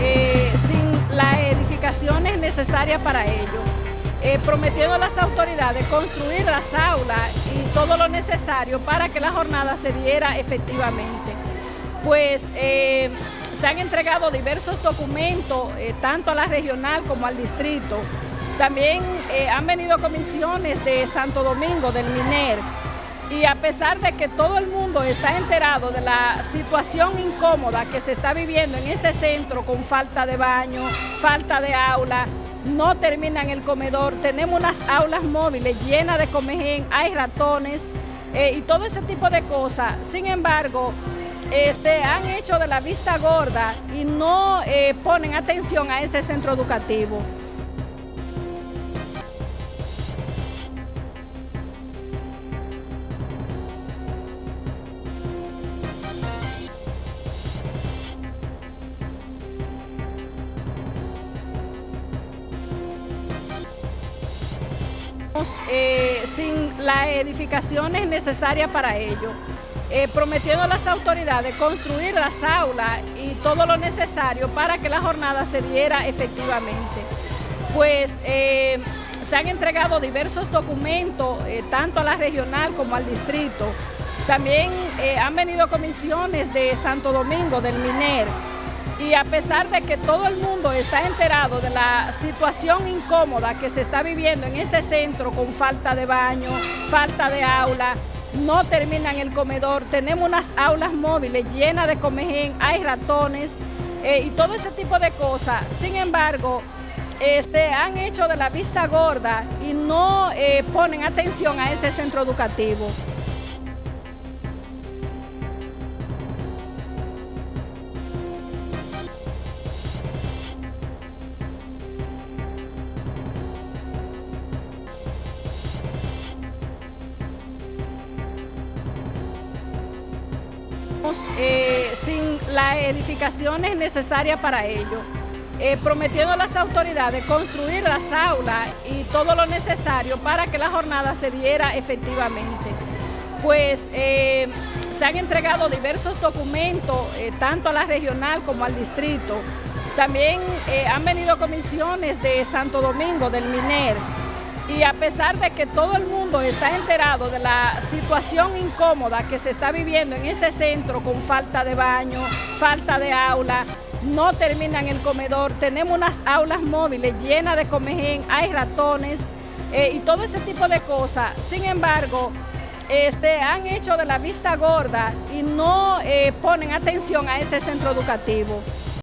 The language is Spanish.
eh, sin las edificaciones necesarias para ello, eh, prometiendo a las autoridades construir las aulas y todo lo necesario para que la jornada se diera efectivamente. Pues eh, se han entregado diversos documentos, tanto a la regional como al distrito. También han venido comisiones de Santo Domingo, del MINER, y a pesar de que todo el mundo está enterado de la situación incómoda que se está viviendo en este centro con falta de baño, falta de aula, no terminan el comedor, tenemos unas aulas móviles llenas de comején, hay ratones eh, y todo ese tipo de cosas. Sin embargo, este, han hecho de la vista gorda y no eh, ponen atención a este centro educativo. Eh, sin las edificaciones necesarias para ello, eh, prometiendo a las autoridades construir las aulas y todo lo necesario para que la jornada se diera efectivamente. Pues eh, se han entregado diversos documentos, tanto a la regional como al distrito. También han venido comisiones de Santo Domingo, del MINER, y a pesar de que todo el mundo está enterado de la situación incómoda que se está viviendo en este centro con falta de baño, falta de aula, no terminan el comedor, tenemos unas aulas móviles llenas de comején, hay ratones eh, y todo ese tipo de cosas. Sin embargo, se este, han hecho de la vista gorda y no eh, ponen atención a este centro educativo. Eh, sin las edificaciones necesarias para ello, eh, prometiendo a las autoridades construir las aulas y todo lo necesario para que la jornada se diera efectivamente. Pues eh, se han entregado diversos documentos, tanto a la regional como al distrito. También han venido comisiones de Santo Domingo, del MINER, y a pesar de que todo el mundo está enterado de la situación incómoda que se está viviendo en este centro con falta de baño, falta de aula, no terminan el comedor, tenemos unas aulas móviles llenas de comején, hay ratones eh, y todo ese tipo de cosas. Sin embargo, este, han hecho de la vista gorda y no eh, ponen atención a este centro educativo.